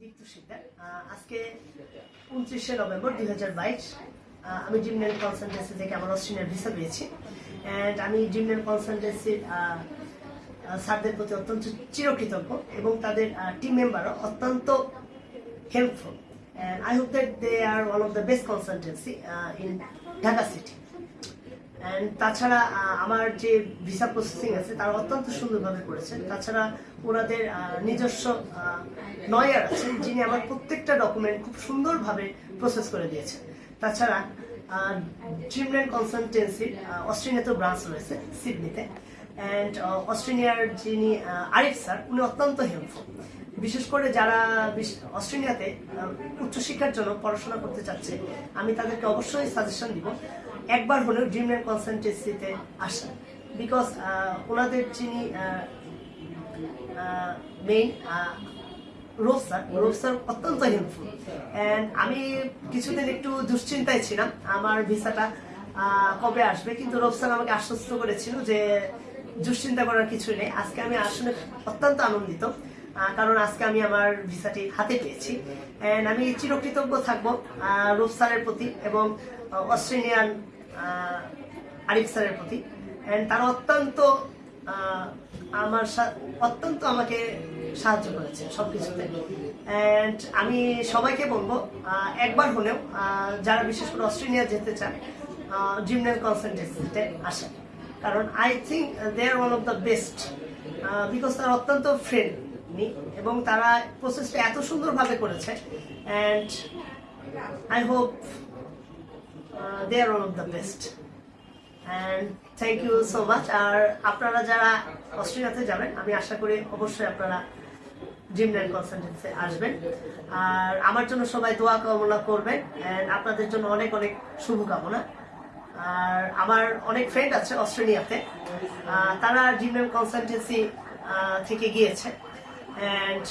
দীপ্ত আজকে উনত্রিশে নভেম্বর দুই হাজার বাইশ আমি জিমনেল কনসালটেন্সি থেকে আমার অস্ট্রেলিয়ার ভিসা পেয়েছি। অ্যান্ড আমি জিমনেল কনসালটেন্সির স্যারদের প্রতি অত্যন্ত চিরকৃতজ্ঞ এবং তাদের টিম মেম্বারও অত্যন্ত helpful and I hope that they are one of the best consultancy in Dhaka city তাছাড়া আমার যে ভিসা প্রসেসিং আছে, তারা অত্যন্ত সুন্দরভাবে করেছেন। তাছাড়া ওনাদের নিজস্ব নয়ার আছেন, যিনি আমার প্রত্যেকটা ডকুমেন্ট খুব সুন্দরভাবে প্রসেস করে দিয়েছেন। তাছাড়া ড্রিমল্যান্ড কনসালটেন্সির অস্ট্রেলিয়াতেও ব্রাঞ্চ রয়েছে সিডনিতে অ্যান্ড অস্ট্রেলিয়ার যিনি আহ, আরিফ স্যার উনি অত্যন্ত হেল্পফুল বিশেষ করে যারা অস্ট্রেলিয়াতে উচ্চশিক্ষার জন্য পড়াশোনা করতে চাচ্ছে আমি তাদেরকে অবশ্যই সাজেশন দিব একবার হলেও ড্রিমল্যান্ড কনসালটেন্সিতে আসেন। বিকজ ওনাদের যিনি main Rose sir Rose sir অত্যন্ত হেল্পফুল অ্যান্ড আমি কিছুদিন একটু দুশ্চিন্তায় ছিলাম আমার ভিসাটা কবে আসবে কিন্তু রোজ স্যার আমাকে আশ্বস্ত করেছিল যে দুশ্চিন্তা করার কিছুই নেই। আজকে আমি আসলে অত্যন্ত আনন্দিত কারণ আজকে আমি আমার ভিসাটি হাতে পেয়েছি। অ্যান্ড আমি চিরকৃতজ্ঞ থাকব রূপ স্যারের প্রতি এবং অস্ট্রেলিয়ান আরিফ স্যারের প্রতি। অ্যান্ড তারা অত্যন্ত আমার অত্যন্ত আমাকে সাহায্য করেছে সবকিছুতে। অ্যান্ড আমি সবাইকে বলব একবার হলেও যারা বিশেষ করে অস্ট্রেলিয়া যেতে চান জিমনেল কনসালটেন্সিতে আসেন। কারণ I think they are one of the best because তারা অত্যন্ত ফ্রেন্ডলি এবং তারা প্রসেসটা এত সুন্দরভাবে করেছে। And I hope they are one of the best and thank you so much আর আপনারা যারা অস্ট্রেলিয়াতে যাবেন, আমি আশা করি অবশ্যই আপনারা জিমল্যান্ড কনসালটেন্সে আসবেন। আর আমার জন্য সবাই দোয়া কামনা করবেন। অ্যান্ড আপনাদের জন্য অনেক অনেক শুভকামনা। আর আমার অনেক ফ্রেন্ড আছে অস্ট্রেলিয়াতে। তারা জিমল্যান্ড কনসালটেন্সি থেকে গিয়েছে। অ্যান্ড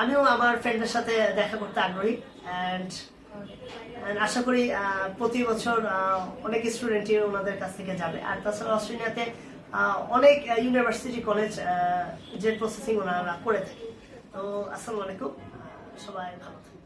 আমিও আমার ফ্রেন্ডের সাথে দেখা করতে আগ্রহী। অ্যান্ড আশা করি প্রতি বছর অনেক স্টুডেন্টই ওনাদের কাছ থেকে যাবে। আর তাছাড়া অস্ট্রেলিয়াতে অনেক ইউনিভার্সিটি কলেজ যে প্রসেসিং ওনারা করে থাকে। তো, আসসালামু আলাইকুম। সবাই ভালো থাকবেন।